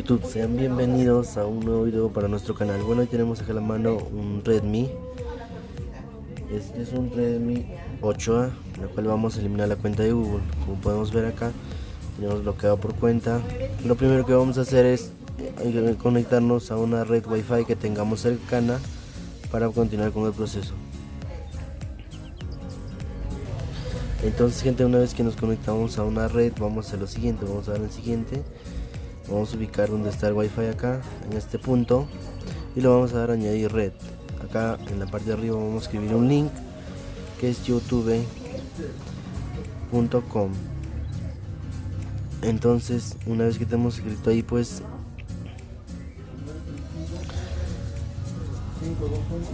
YouTube, sean bienvenidos a un nuevo video para nuestro canal. Bueno, hoy tenemos acá a la mano un Redmi. Este es un Redmi 8A, en el cual vamos a eliminar la cuenta de Google. Como podemos ver acá, tenemos bloqueado por cuenta. Lo primero que vamos a hacer es eh, conectarnos a una red Wi-Fi que tengamos cercana para continuar con el proceso. Entonces gente, una vez que nos conectamos a una red, vamos a lo siguiente, vamos a dar el siguiente vamos a ubicar donde está el wifi acá en este punto y lo vamos a dar a añadir red. Acá en la parte de arriba vamos a escribir un link que es youtube.com entonces una vez que tenemos escrito ahí pues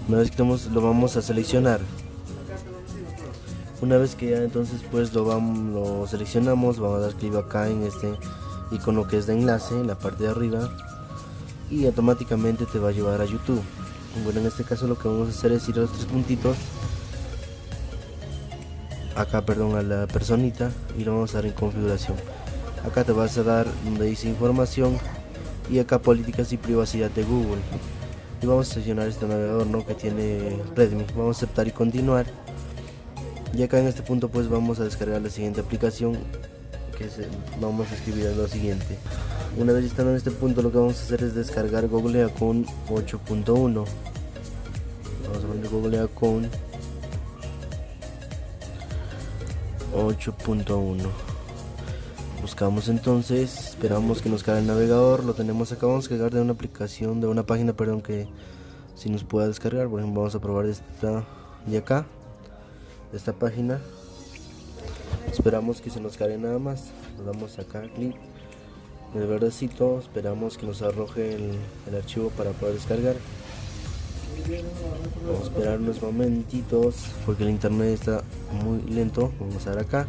una vez que tenemos lo vamos a seleccionar. Una vez que ya entonces pues lo vamos lo seleccionamos vamos a dar clic acá en este y con lo que es de enlace en la parte de arriba y automáticamente te va a llevar a YouTube. Bueno en este caso lo que vamos a hacer es ir a los tres puntitos. Acá perdón a la personita y lo vamos a dar en configuración. Acá te vas a dar donde dice información y acá políticas y privacidad de Google. Y vamos a seleccionar este navegador ¿no? que tiene Redmi. Vamos a aceptar y continuar. Y acá en este punto pues vamos a descargar la siguiente aplicación que vamos a escribir lo siguiente. Una vez estando en este punto lo que vamos a hacer es descargar Google Account 8.1 vamos a poner Google Account 8.1 buscamos entonces esperamos que nos caiga el navegador lo tenemos acá vamos a cargar de una aplicación de una página perdón que si nos pueda descargar por ejemplo vamos a probar esta de acá esta página esperamos que se nos cargue nada más. Le damos acá clic en el verdecito esperamos que nos arroje el, archivo para poder descargar. Vamos a esperar unos momentitos porque el internet está muy lento. Vamos a dar acá.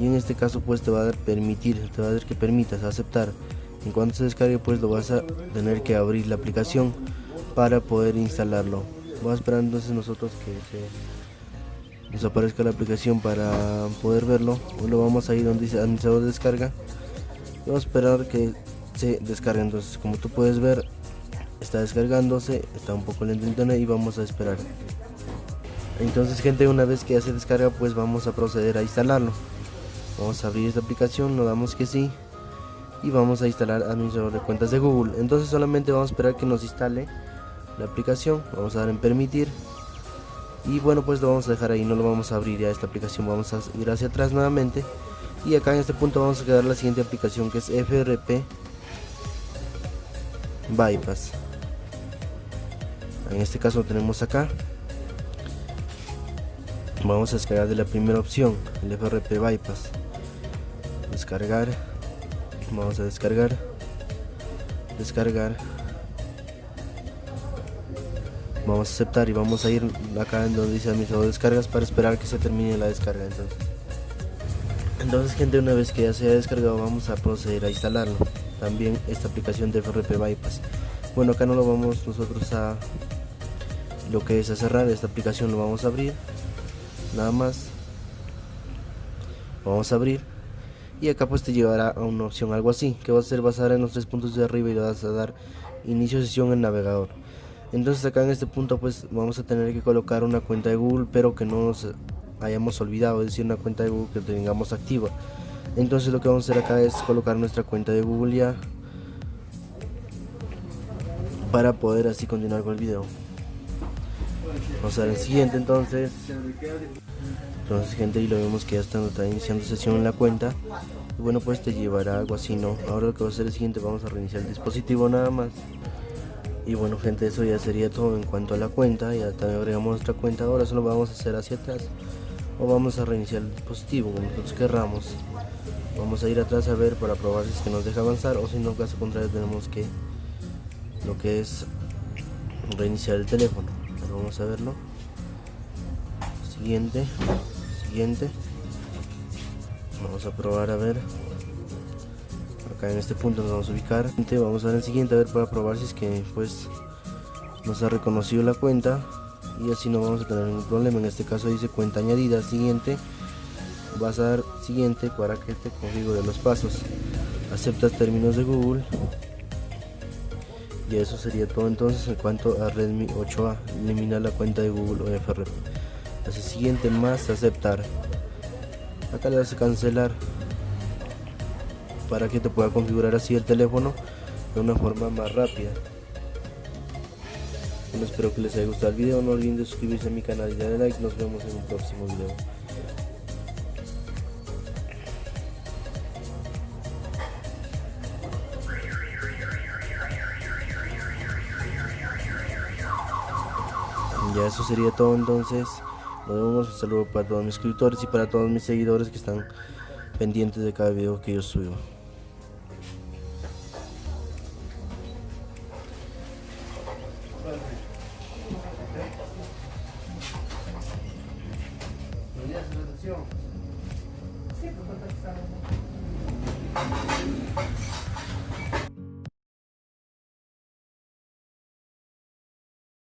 Y en este caso pues te va a dar permitir te va a dar que permitas aceptar. En cuanto se descargue pues lo vas a tener que abrir la aplicación para poder instalarlo. Vamos a esperar entonces nosotros que se nos aparezca la aplicación para poder verlo lo vamos a ir donde dice administrador de descarga. Y vamos a esperar que se descargue. Entonces como tú puedes ver está descargándose está un poco lento internet y vamos a esperar. Entonces gente una vez que ya se descarga pues vamos a proceder a instalarlo. Vamos a abrir esta aplicación lo damos que sí y vamos a instalar administrador de cuentas de google. Entonces solamente vamos a esperar que nos instale la aplicación. Vamos a dar en permitir y bueno pues lo vamos a dejar ahí no lo vamos a abrir ya esta aplicación vamos a ir hacia atrás nuevamente. Y acá en este punto vamos a quedar la siguiente aplicación que es FRP Bypass. En este caso lo tenemos acá. Vamos a descargar de la primera opción el FRP Bypass. Descargar. Vamos a descargar. Descargar vamos a aceptar y vamos a ir acá en donde dice administrador de descargas para esperar que se termine la descarga entonces. Entonces gente una vez que ya se haya descargado vamos a proceder a instalarlo. También esta aplicación de FRP Bypass. Bueno acá no lo vamos nosotros a lo que es a cerrar esta aplicación lo vamos a abrir. Nada más. Vamos a abrir. Y acá pues te llevará a una opción algo así que va a ser basada en los tres puntos de arriba y le vas a dar inicio sesión en navegador entonces acá en este punto pues vamos a tener que colocar una cuenta de Google pero que no nos hayamos olvidado es decir una cuenta de Google que tengamos activa. Entonces lo que vamos a hacer acá es colocar nuestra cuenta de Google ya para poder así continuar con el video. Vamos a ver el siguiente entonces. Entonces gente y lo vemos que ya está, está iniciando sesión en la cuenta. Y bueno pues te llevará algo así no ahora lo que va a hacer es el siguiente vamos a reiniciar el dispositivo nada más y bueno gente eso ya sería todo en cuanto a la cuenta. Ya también agregamos nuestra cuenta. Ahora solo vamos a hacer hacia atrás. O vamos a reiniciar el dispositivo como nosotros querramos. Vamos a ir atrás a ver para probar si es que nos deja avanzar o si no caso contrario tenemos que lo que es reiniciar el teléfono. Vamos a verlo. Siguiente siguiente. Vamos a probar a ver en este punto nos vamos a ubicar. Vamos a ver el siguiente a ver para probar si es que pues nos ha reconocido la cuenta. Y así no vamos a tener ningún problema. En este caso dice cuenta añadida siguiente. Vas a dar siguiente para que te configure los pasos. Aceptas términos de Google. Y eso sería todo entonces en cuanto a Redmi 8A eliminar la cuenta de Google o FRP siguiente más aceptar. Acá le das a cancelar para que te pueda configurar así el teléfono de una forma más rápida. Bueno, espero que les haya gustado el video. No olviden de suscribirse a mi canal y darle like. Nos vemos en un próximo video. Ya eso sería todo entonces. Nos vemos. Un saludo para todos mis suscriptores y para todos mis seguidores que están pendientes de cada video que yo subo Gracias.